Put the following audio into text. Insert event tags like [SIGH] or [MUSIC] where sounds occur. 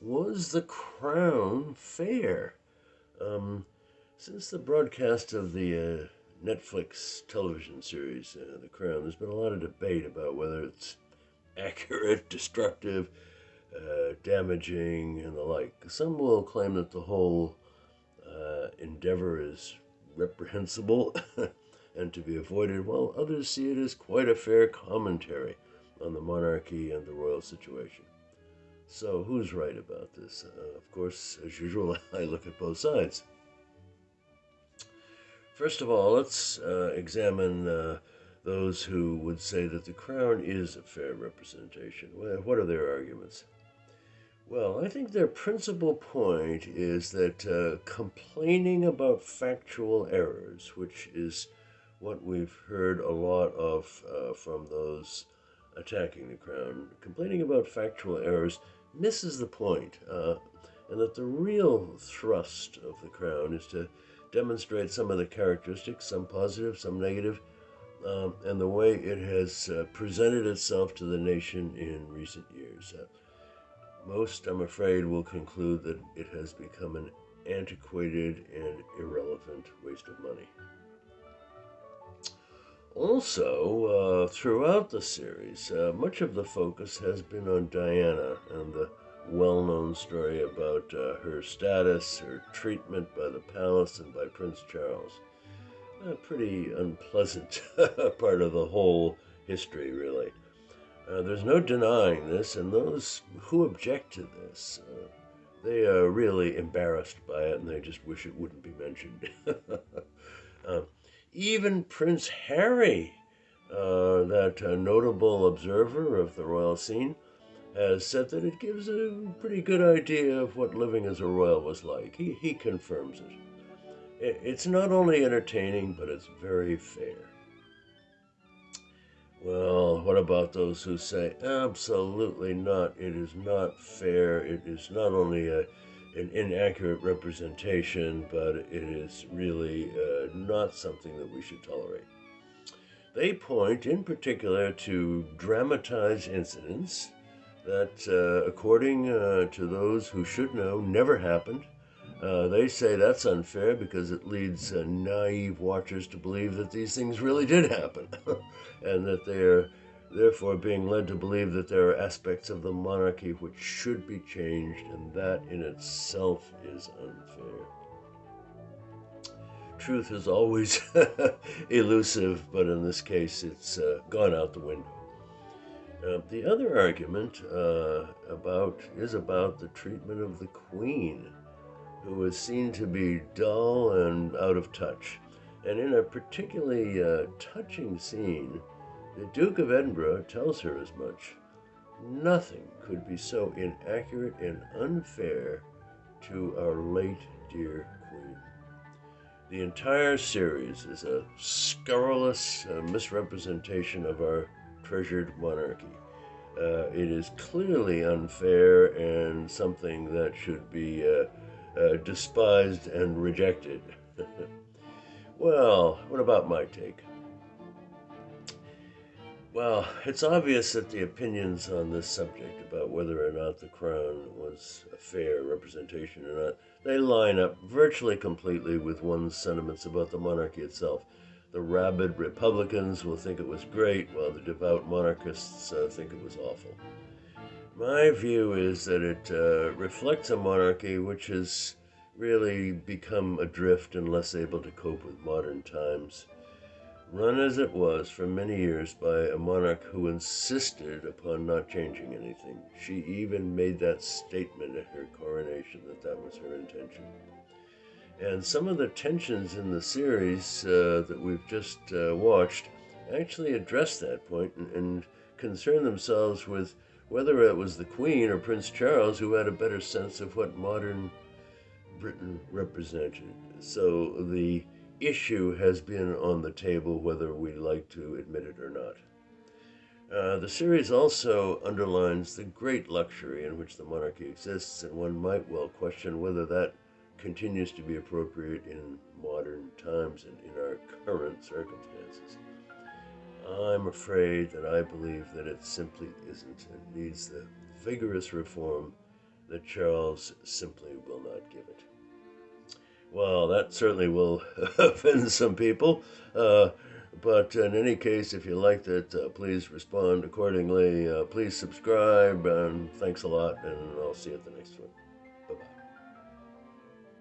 was the crown fair? Um, since the broadcast of the uh, Netflix television series, uh, The Crown, there's been a lot of debate about whether it's [LAUGHS] accurate, destructive, uh, damaging, and the like. Some will claim that the whole uh, endeavor is reprehensible [LAUGHS] and to be avoided, while others see it as quite a fair commentary on the monarchy and the royal situation. So, who's right about this? Uh, of course, as usual, [LAUGHS] I look at both sides. First of all, let's uh, examine uh, those who would say that the crown is a fair representation. What are their arguments? Well, I think their principal point is that uh, complaining about factual errors, which is what we've heard a lot of uh, from those attacking the crown, complaining about factual errors misses the point, uh, and that the real thrust of the crown is to demonstrate some of the characteristics, some positive, some negative, um, and the way it has uh, presented itself to the nation in recent years. Uh, most, I'm afraid, will conclude that it has become an antiquated and irrelevant waste of money. Also, uh, throughout the series, uh, much of the focus has been on Diana and the well known story about uh, her status, her treatment by the palace and by Prince Charles. A pretty unpleasant [LAUGHS] part of the whole history, really. Uh, there's no denying this, and those who object to this, uh, they are really embarrassed by it and they just wish it wouldn't be mentioned. [LAUGHS] uh, even Prince Harry, uh, that uh, notable observer of the royal scene, has said that it gives a pretty good idea of what living as a royal was like. He, he confirms it. It's not only entertaining, but it's very fair. Well, what about those who say, absolutely not, it is not fair, it is not only a, an inaccurate representation, but it is really uh, not something that we should tolerate? They point in particular to dramatized incidents that, uh, according uh, to those who should know, never happened. Uh, they say that's unfair because it leads uh, naive watchers to believe that these things really did happen, [LAUGHS] and that they are therefore being led to believe that there are aspects of the monarchy which should be changed, and that in itself is unfair. Truth is always [LAUGHS] elusive, but in this case, it's uh, gone out the window. Uh, the other argument uh, about is about the treatment of the Queen, who was seen to be dull and out of touch. And in a particularly uh, touching scene, the Duke of Edinburgh tells her as much. Nothing could be so inaccurate and unfair to our late dear Queen. The entire series is a scurrilous uh, misrepresentation of our treasured monarchy. Uh, it is clearly unfair and something that should be uh, uh, despised and rejected. [LAUGHS] well, what about my take? Well, it's obvious that the opinions on this subject about whether or not the crown was a fair representation or not, they line up virtually completely with one's sentiments about the monarchy itself. The rabid Republicans will think it was great, while the devout monarchists uh, think it was awful. My view is that it uh, reflects a monarchy which has really become adrift and less able to cope with modern times. Run as it was for many years by a monarch who insisted upon not changing anything. She even made that statement at her coronation that that was her intention. And some of the tensions in the series uh, that we've just uh, watched actually address that point and, and concern themselves with whether it was the Queen or Prince Charles who had a better sense of what modern Britain represented. So the issue has been on the table whether we like to admit it or not. Uh, the series also underlines the great luxury in which the monarchy exists, and one might well question whether that continues to be appropriate in modern times and in our current circumstances. I'm afraid that I believe that it simply isn't. and needs the vigorous reform that Charles simply will not give it. Well, that certainly will [LAUGHS] offend some people. Uh, but in any case, if you liked it, uh, please respond accordingly. Uh, please subscribe, and thanks a lot, and I'll see you at the next one.